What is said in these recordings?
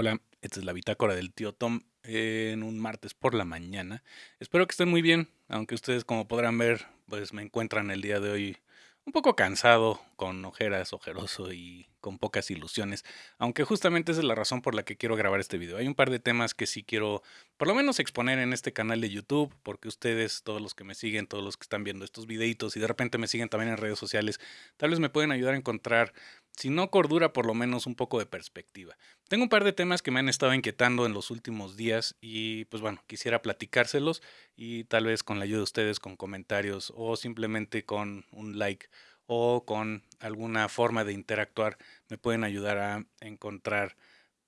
Hola, esta es la bitácora del tío Tom en un martes por la mañana. Espero que estén muy bien, aunque ustedes como podrán ver, pues me encuentran el día de hoy un poco cansado, con ojeras, ojeroso y con pocas ilusiones, aunque justamente esa es la razón por la que quiero grabar este video. Hay un par de temas que sí quiero por lo menos exponer en este canal de YouTube, porque ustedes, todos los que me siguen, todos los que están viendo estos videitos y de repente me siguen también en redes sociales, tal vez me pueden ayudar a encontrar si no cordura, por lo menos un poco de perspectiva. Tengo un par de temas que me han estado inquietando en los últimos días y pues bueno, quisiera platicárselos y tal vez con la ayuda de ustedes con comentarios o simplemente con un like o con alguna forma de interactuar me pueden ayudar a encontrar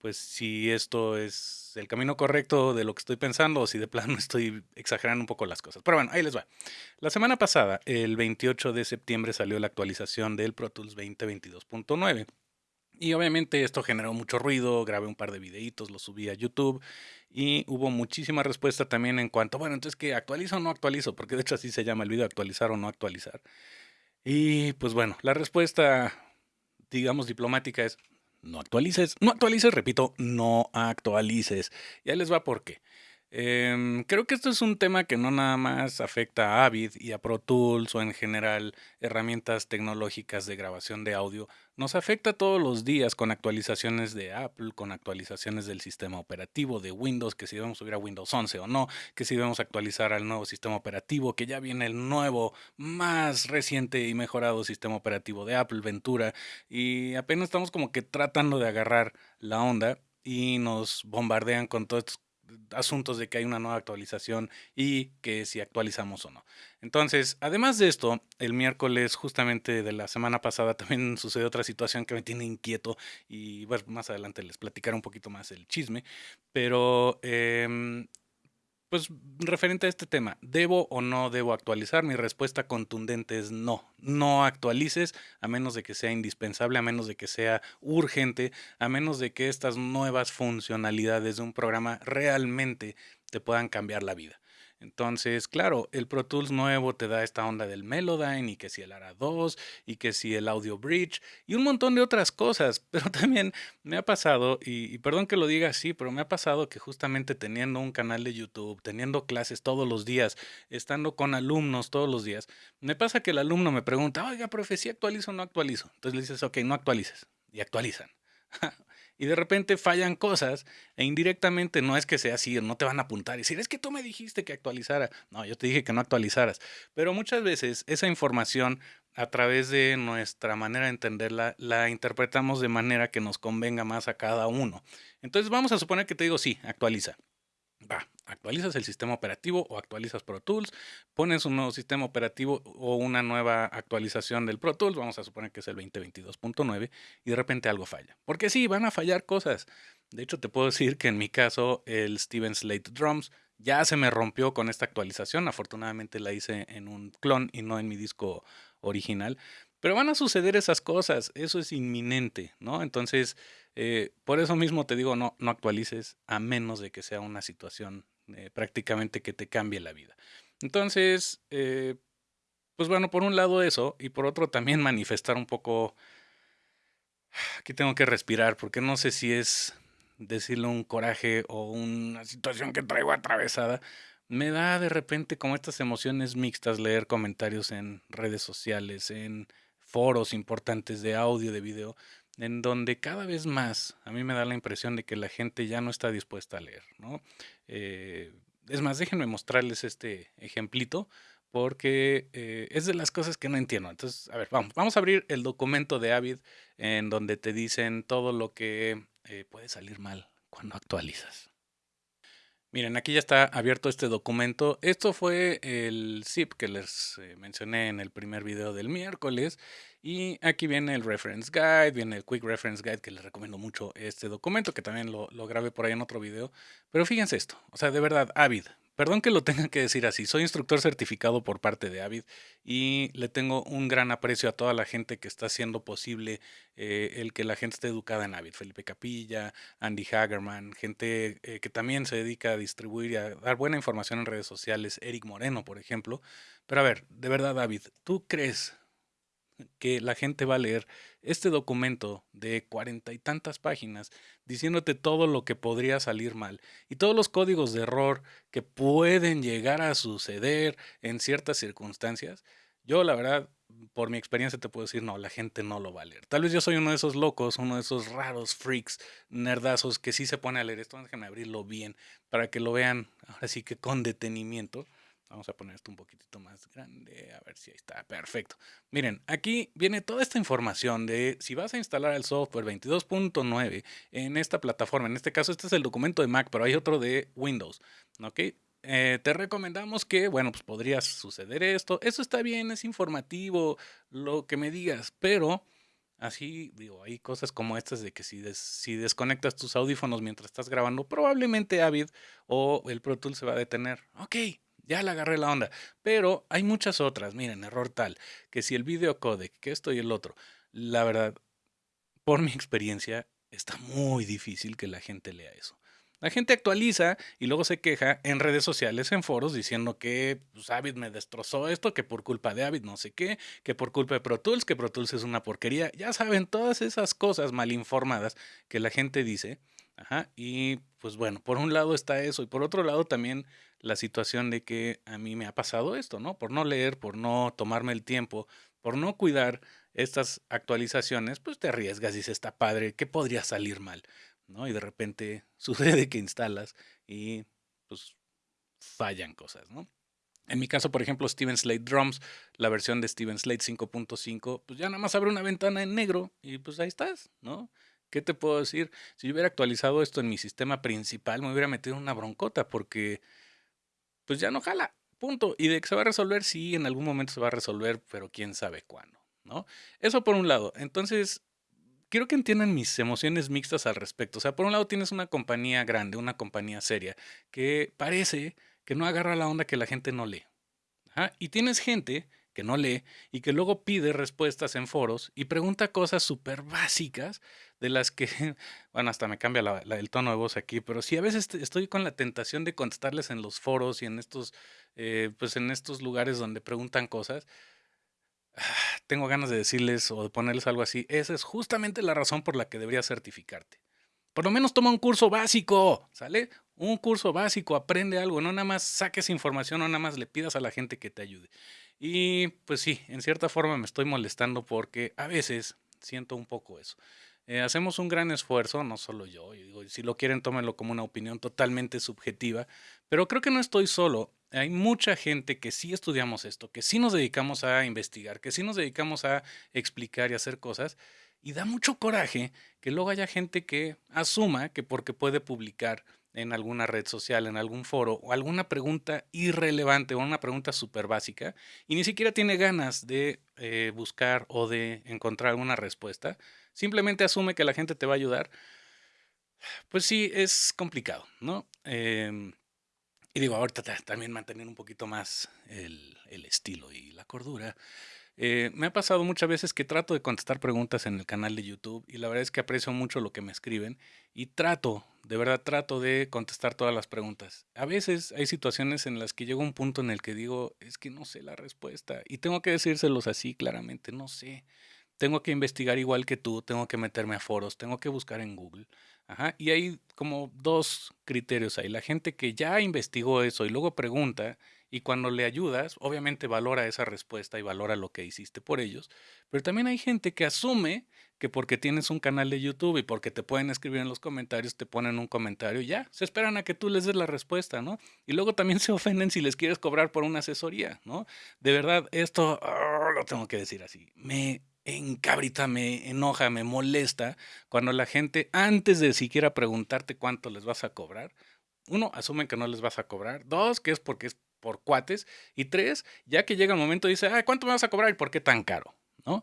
pues si esto es el camino correcto de lo que estoy pensando o si de plano estoy exagerando un poco las cosas. Pero bueno, ahí les va. La semana pasada, el 28 de septiembre, salió la actualización del Pro Tools 2022.9. Y obviamente esto generó mucho ruido, grabé un par de videitos, los subí a YouTube y hubo muchísima respuesta también en cuanto, bueno, entonces que actualizo o no actualizo, porque de hecho así se llama el video, actualizar o no actualizar. Y pues bueno, la respuesta, digamos, diplomática es, no actualices, no actualices, repito, no actualices. Ya les va por qué. Em, creo que esto es un tema que no nada más afecta a Avid y a Pro Tools o en general herramientas tecnológicas de grabación de audio. Nos afecta todos los días con actualizaciones de Apple, con actualizaciones del sistema operativo de Windows, que si debemos subir a Windows 11 o no, que si debemos actualizar al nuevo sistema operativo, que ya viene el nuevo, más reciente y mejorado sistema operativo de Apple, Ventura, y apenas estamos como que tratando de agarrar la onda y nos bombardean con todos estos asuntos de que hay una nueva actualización y que si actualizamos o no. Entonces, además de esto, el miércoles justamente de la semana pasada también sucedió otra situación que me tiene inquieto y bueno, más adelante les platicaré un poquito más el chisme, pero eh, pues referente a este tema, ¿debo o no debo actualizar? Mi respuesta contundente es no. No actualices a menos de que sea indispensable, a menos de que sea urgente, a menos de que estas nuevas funcionalidades de un programa realmente te puedan cambiar la vida. Entonces, claro, el Pro Tools nuevo te da esta onda del Melodyne y que si el ARA 2 y que si el Audio Bridge y un montón de otras cosas. Pero también me ha pasado, y, perdón que lo diga así, pero me ha pasado que justamente teniendo un canal de YouTube, teniendo clases todos los días, estando con alumnos todos los días, me pasa que el alumno me pregunta, oiga, profe, ¿sí actualizo o no actualizo? Entonces le dices, ok, no actualices. Y actualizan. y de repente fallan cosas e indirectamente no es que sea así, no te van a apuntar y decir, es que tú me dijiste que actualizara. No, yo te dije que no actualizaras. Pero muchas veces esa información a través de nuestra manera de entenderla, la interpretamos de manera que nos convenga más a cada uno. Entonces vamos a suponer que te digo, sí, actualiza. Va, actualizas el sistema operativo o actualizas Pro Tools, pones un nuevo sistema operativo o una nueva actualización del Pro Tools, vamos a suponer que es el 2022.9 y de repente algo falla. Porque sí, van a fallar cosas. De hecho, te puedo decir que en mi caso el Steven Slate Drums ya se me rompió con esta actualización. Afortunadamente la hice en un clon y no en mi disco original. Pero van a suceder esas cosas, eso es inminente, ¿no? Entonces, eh, por eso mismo te digo, no, no actualices a menos de que sea una situación eh, prácticamente que te cambie la vida. Entonces, eh, pues bueno, por un lado eso, y por otro también manifestar un poco, aquí tengo que respirar, porque no sé si es decirle un coraje o una situación que traigo atravesada, me da de repente como estas emociones mixtas leer comentarios en redes sociales, en foros importantes de audio, de video, en donde cada vez más a mí me da la impresión de que la gente ya no está dispuesta a leer, ¿no? Eh, es más, déjenme mostrarles este ejemplito porque eh, es de las cosas que no entiendo. Entonces, a ver, vamos, vamos a abrir el documento de Avid en donde te dicen todo lo que eh, puede salir mal cuando actualizas. Miren, aquí ya está abierto este documento. Esto fue el zip que les mencioné en el primer video del miércoles. Y aquí viene el reference guide, viene el quick reference guide que les recomiendo mucho este documento, que también lo, lo grabé por ahí en otro video. Pero fíjense esto, o sea, de verdad, Avid, Perdón que lo tenga que decir así, soy instructor certificado por parte de Avid y le tengo un gran aprecio a toda la gente que está haciendo posible eh, el que la gente esté educada en Avid. Felipe Capilla, Andy Hagerman, gente eh, que también se dedica a distribuir y a dar buena información en redes sociales, Eric Moreno, por ejemplo. Pero a ver, de verdad, David, ¿tú crees que la gente va a leer este documento de cuarenta y tantas páginas diciéndote todo lo que podría salir mal y todos los códigos de error que pueden llegar a suceder en ciertas circunstancias, yo la verdad, por mi experiencia te puedo decir, no, la gente no lo va a leer. Tal vez yo soy uno de esos locos, uno de esos raros freaks, nerdazos que sí se pone a leer esto, déjame abrirlo bien para que lo vean ahora sí que con detenimiento. Vamos a poner esto un poquitito más grande, a ver si ahí está, perfecto. Miren, aquí viene toda esta información de si vas a instalar el software 22.9 en esta plataforma, en este caso este es el documento de Mac, pero hay otro de Windows, ¿ok? Eh, te recomendamos que, bueno, pues podría suceder esto, eso está bien, es informativo, lo que me digas, pero así, digo, hay cosas como estas de que si, si desconectas tus audífonos mientras estás grabando, probablemente Avid o el Pro Tools se va a detener. Ok, ya le agarré la onda. Pero hay muchas otras, miren, error tal, que si el video codec, que esto y el otro, la verdad, por mi experiencia, está muy difícil que la gente lea eso. La gente actualiza y luego se queja en redes sociales, en foros, diciendo que pues, Avid me destrozó esto, que por culpa de Avid no sé qué, que por culpa de Pro Tools, que Pro Tools es una porquería. Ya saben, todas esas cosas mal informadas que la gente dice. Ajá, y pues bueno, por un lado está eso y por otro lado también la situación de que a mí me ha pasado esto, ¿no? Por no leer, por no tomarme el tiempo, por no cuidar estas actualizaciones, pues te arriesgas y dices, está padre, ¿qué podría salir mal? ¿No? Y de repente sucede que instalas y pues fallan cosas, ¿no? En mi caso, por ejemplo, Steven Slate Drums, la versión de Steven Slate 5.5, pues ya nada más abre una ventana en negro y pues ahí estás, ¿no? ¿Qué te puedo decir? Si yo hubiera actualizado esto en mi sistema principal, me hubiera metido una broncota porque pues ya no jala, punto. Y de que se va a resolver, sí, en algún momento se va a resolver, pero quién sabe cuándo, ¿no? Eso por un lado. Entonces, quiero que entiendan mis emociones mixtas al respecto. O sea, por un lado tienes una compañía grande, una compañía seria, que parece que no agarra la onda que la gente no lee. Y tienes gente que no lee y que luego pide respuestas en foros y pregunta cosas súper básicas de las que, bueno, hasta me cambia el tono de voz aquí, pero sí a veces estoy con la tentación de contestarles en los foros y en estos, eh, pues en estos lugares donde preguntan cosas. tengo ganas de decirles o de ponerles algo así. Esa es justamente la razón por la que deberías certificarte. Por lo menos toma un curso básico, ¿sale? Un curso básico, aprende algo, no nada más saques información, no nada más le pidas a la gente que te ayude. Y pues sí, en cierta forma me estoy molestando porque a veces siento un poco eso. Eh, hacemos un gran esfuerzo, no solo yo, digo, si lo quieren tómenlo como una opinión totalmente subjetiva, pero creo que no estoy solo. Hay mucha gente que sí estudiamos esto, que sí nos dedicamos a investigar, que sí nos dedicamos a explicar y hacer cosas, y da mucho coraje que luego haya gente que asuma que porque puede publicar en alguna red social, en algún foro, o alguna pregunta irrelevante o una pregunta súper básica, y ni siquiera tiene ganas de eh, buscar o de encontrar alguna respuesta, simplemente asume que la gente te va a ayudar, pues sí, es complicado, ¿no? Em, y digo, ahorita también mantener un poquito más el, estilo y la cordura. Eh, me ha pasado muchas veces que trato de contestar preguntas en el canal de YouTube y la verdad es que aprecio mucho lo que me escriben y trato, de verdad trato de contestar todas las preguntas. A veces hay situaciones en las que llego a un punto en el que digo, es que no sé la respuesta y tengo que decírselos así claramente, no sé. Tengo que investigar igual que tú, tengo que meterme a foros, tengo que buscar en Google. Ajá, y hay como dos criterios ahí. La gente que ya investigó eso y luego pregunta y cuando le ayudas, obviamente valora esa respuesta y valora lo que hiciste por ellos. Pero también hay gente que asume que porque tienes un canal de YouTube y porque te pueden escribir en los comentarios, te ponen un comentario y ya, se esperan a que tú les des la respuesta, ¿no? Y luego también se ofenden si les quieres cobrar por una asesoría, ¿no? De verdad, esto ah, lo tengo que decir así. Me encabrita, me enoja, me molesta cuando la gente, antes de siquiera preguntarte cuánto les vas a cobrar, uno, asumen que no les vas a cobrar. Dos, que es porque es por cuates. Y tres, ya que llega el momento, dice, ah, ¿cuánto me vas a cobrar y por qué tan caro? ¿No?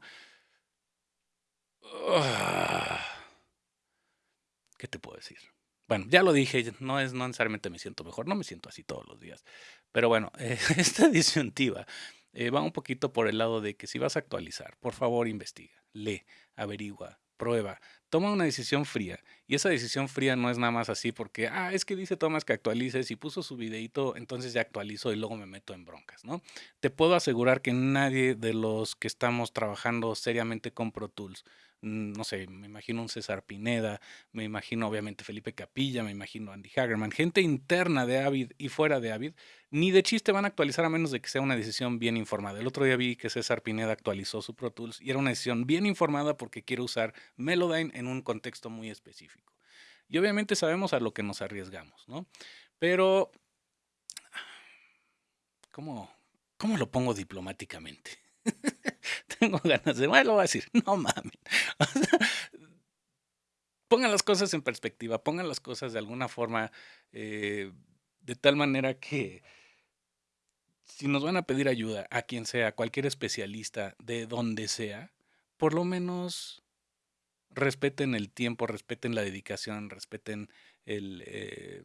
¿Qué te puedo decir? Bueno, ya lo dije, no es no necesariamente me siento mejor, no me siento así todos los días. Pero bueno, esta disyuntiva eh, va un poquito por el lado de que si vas a actualizar, por favor investiga, lee, averigua, prueba, toma una decisión fría. Y esa decisión fría no es nada más así porque, ah, es que dice Tomás que actualices y puso su videito, entonces ya actualizo y luego me meto en broncas, ¿no? Te puedo asegurar que nadie de los que estamos trabajando seriamente con Pro Tools no sé, me imagino un César Pineda, me imagino obviamente Felipe Capilla, me imagino Andy Hagerman, gente interna de Avid y fuera de Avid, ni de chiste van a actualizar a menos de que sea una decisión bien informada. El otro día vi que César Pineda actualizó su Pro Tools y era una decisión bien informada porque quiere usar Melodyne en un contexto muy específico. Y obviamente sabemos a lo que nos arriesgamos, ¿no? Pero, ¿cómo, cómo lo pongo diplomáticamente? tengo ganas de, bueno, lo voy a decir, no mames. pongan las cosas en perspectiva, pongan las cosas de alguna forma, eh, de tal manera que si nos van a pedir ayuda a quien sea, cualquier especialista, de donde sea, por lo menos respeten el tiempo, respeten la dedicación, respeten el, eh,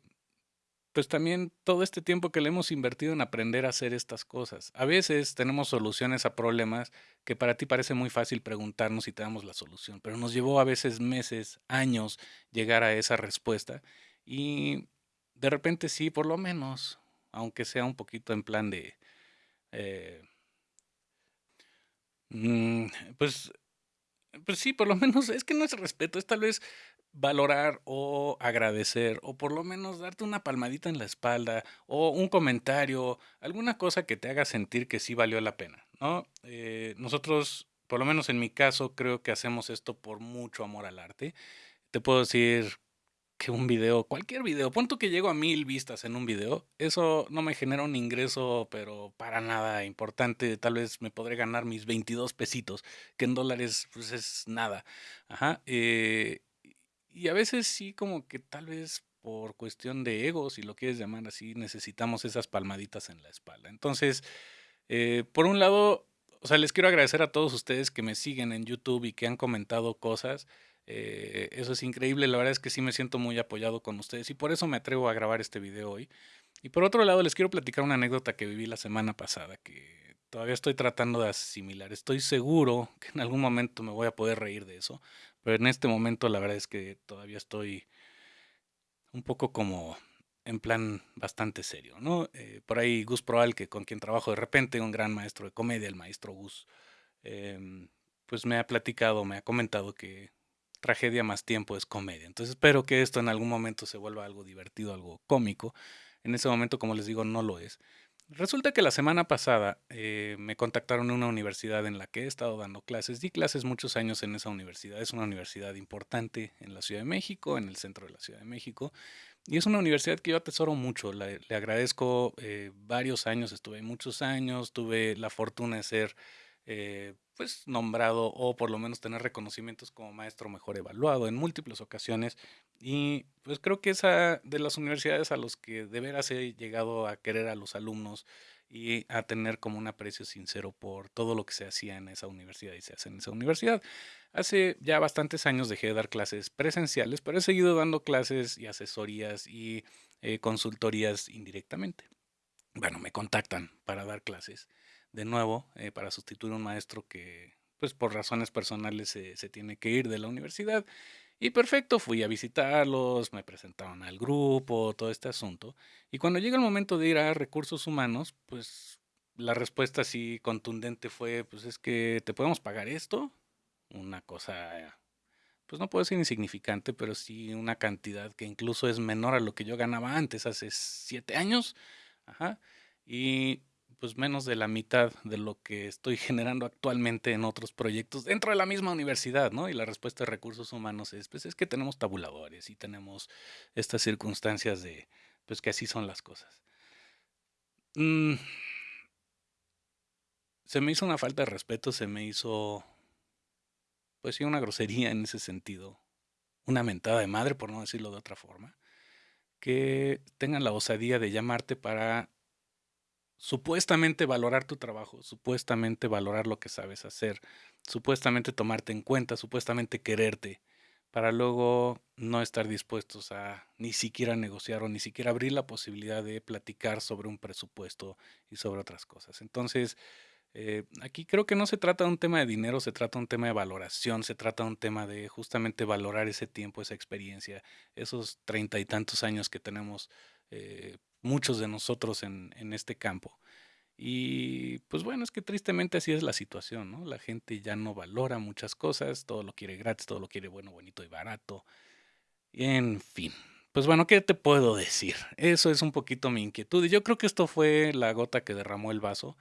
pues también todo este tiempo que le hemos invertido en aprender a hacer estas cosas. A veces tenemos soluciones a problemas que para ti parece muy fácil preguntarnos si te damos la solución, pero nos llevó a veces meses, años llegar a esa respuesta y de repente sí, por lo menos, aunque sea un poquito en plan de... Eh, mm, pues pues sí, por lo menos es que no es respeto, es tal vez valorar o agradecer o por lo menos darte una palmadita en la espalda o un comentario, alguna cosa que te haga sentir que sí valió la pena, ¿no? Eh, nosotros, por lo menos en mi caso, creo que hacemos esto por mucho amor al arte. Te puedo decir que un video, cualquier video, punto que llego a mil vistas en un video, eso no me genera un ingreso, pero para nada importante. Tal vez me podré ganar mis 22 pesitos, que en dólares pues es nada. Ajá. Eh, y a veces sí como que tal vez por cuestión de ego, si lo quieres llamar así, necesitamos esas palmaditas en la espalda. Entonces, eh, por un lado, o sea, les quiero agradecer a todos ustedes que me siguen en YouTube y que han comentado cosas. Eh, eso es increíble, la verdad es que sí me siento muy apoyado con ustedes y por eso me atrevo a grabar este video hoy. Y por otro lado, les quiero platicar una anécdota que viví la semana pasada, que todavía estoy tratando de asimilar. Estoy seguro que en algún momento me voy a poder reír de eso, pero en este momento la verdad es que todavía estoy un poco como en plan bastante serio, ¿no? Eh, por ahí Gus Proal, que con quien trabajo de repente, un gran maestro de comedia, el maestro Gus, em, pues me ha platicado, me ha comentado que tragedia más tiempo es comedia. Entonces espero que esto en algún momento se vuelva algo divertido, algo cómico. En ese momento, como les digo, no lo es. Resulta que la semana pasada eh, me contactaron en una universidad en la que he estado dando clases. Di clases muchos años en esa universidad. Es una universidad importante en la Ciudad de México, en el centro de la Ciudad de México. Y es una universidad que yo atesoro mucho. le agradezco eh, varios años, estuve muchos años, tuve la fortuna de ser eh, pues nombrado o por lo menos tener reconocimientos como maestro mejor evaluado en múltiples ocasiones y pues creo que esa de las universidades a los que de veras he llegado a querer a los alumnos y a tener como un aprecio sincero por todo lo que se hacía en esa universidad y se hace en esa universidad. Hace ya bastantes años dejé de dar clases presenciales, pero he seguido dando clases y asesorías y eh, consultorías indirectamente. Bueno, me contactan para dar clases de nuevo eh, para sustituir a un maestro que, pues por razones personales, se, se tiene que ir de la universidad. Y perfecto, fui a visitarlos, me presentaron al grupo, todo este asunto. Y cuando llega el momento de ir a recursos humanos, pues la respuesta así contundente fue, pues es que te podemos pagar esto. Una cosa, pues no puedo decir insignificante, pero sí una cantidad que incluso es menor a lo que yo ganaba antes, hace siete años. Ajá. Y pues menos de la mitad de lo que estoy generando actualmente en otros proyectos dentro de la misma universidad, ¿no? Y la respuesta de recursos humanos es, pues es que tenemos tabuladores y tenemos estas circunstancias de, pues que así son las cosas. Mm. se me hizo una falta de respeto, se me hizo, pues sí, una grosería en ese sentido, una mentada de madre, por no decirlo de otra forma, que tengan la osadía de llamarte para supuestamente valorar tu trabajo, supuestamente valorar lo que sabes hacer, supuestamente tomarte en cuenta, supuestamente quererte, para luego no estar dispuestos a ni siquiera negociar o ni siquiera abrir la posibilidad de platicar sobre un presupuesto y sobre otras cosas. Entonces, Eh, aquí creo que no se trata de un tema de dinero, se trata de un tema de valoración, se trata de un tema de justamente valorar ese tiempo, esa experiencia, esos treinta y tantos años que tenemos eh, muchos de nosotros en, en este campo. Y pues bueno, es que tristemente así es la situación, ¿no? La gente ya no valora muchas cosas, todo lo quiere gratis, todo lo quiere bueno, bonito y barato. En fin, pues bueno, ¿qué te puedo decir? Eso es un poquito mi inquietud. Y yo creo que esto fue la gota que derramó el vaso.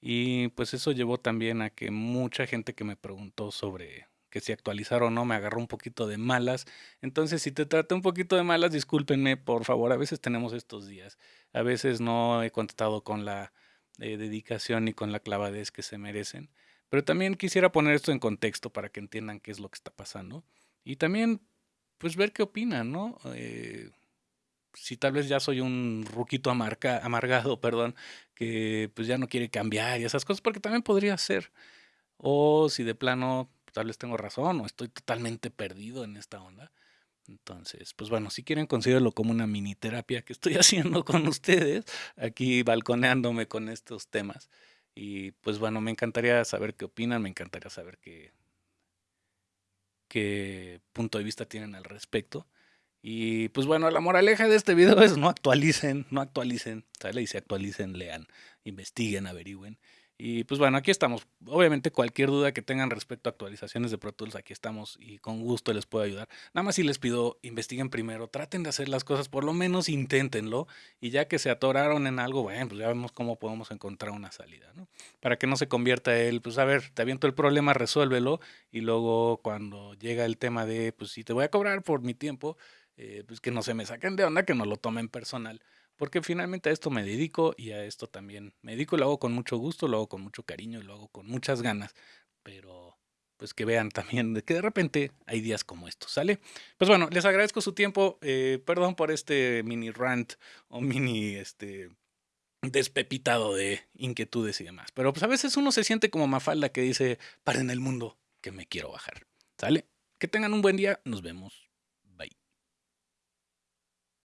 Y pues eso llevó también a que mucha gente que me preguntó sobre que si actualizar o no me agarró un poquito de malas. Entonces, si te traté un poquito de malas, discúlpenme, por favor. A veces tenemos estos días. A veces no he contestado con la eh, dedicación y con la clavadez que se merecen. Pero también quisiera poner esto en contexto para que entiendan qué es lo que está pasando. Y también, pues, ver qué opinan, ¿no? Eh, si tal vez ya soy un ruquito amarga, amargado, perdón, que pues ya no quiere cambiar y esas cosas, porque también podría ser. O si de plano tal vez tengo razón o estoy totalmente perdido en esta onda. Entonces, pues bueno, si quieren considéralo como una mini terapia que estoy haciendo con ustedes, aquí balconeándome con estos temas. Y pues bueno, me encantaría saber qué opinan, me encantaría saber qué, qué punto de vista tienen al respecto. Y pues bueno, la moraleja de este video es no actualicen, no actualicen, ¿sale? Y si actualicen, lean, investiguen, averigüen. Y pues bueno, aquí estamos. Obviamente cualquier duda que tengan respecto a actualizaciones de Pro Tools, aquí estamos y con gusto les puedo ayudar. Nada más si les pido, investiguen primero, traten de hacer las cosas, por lo menos inténtenlo y ya que se atoraron en algo, bueno, pues ya vemos cómo podemos encontrar una salida, ¿no? Para que no se convierta él, pues a ver, te aviento el problema, resuélvelo y luego cuando llega el tema de, pues si te voy a cobrar por mi tiempo, eh, pues que no se me saquen de onda, que no lo tomen personal, porque finalmente a esto me dedico y a esto también me dedico, lo hago con mucho gusto, lo hago con mucho cariño, lo hago con muchas ganas, pero pues que vean también que de repente hay días como estos, ¿sale? Pues bueno, les agradezco su tiempo, eh, perdón por este mini rant o mini, este, despepitado de inquietudes y demás, pero pues a veces uno se siente como Mafalda que dice, para en el mundo que me quiero bajar, ¿sale? Que tengan un buen día, nos vemos.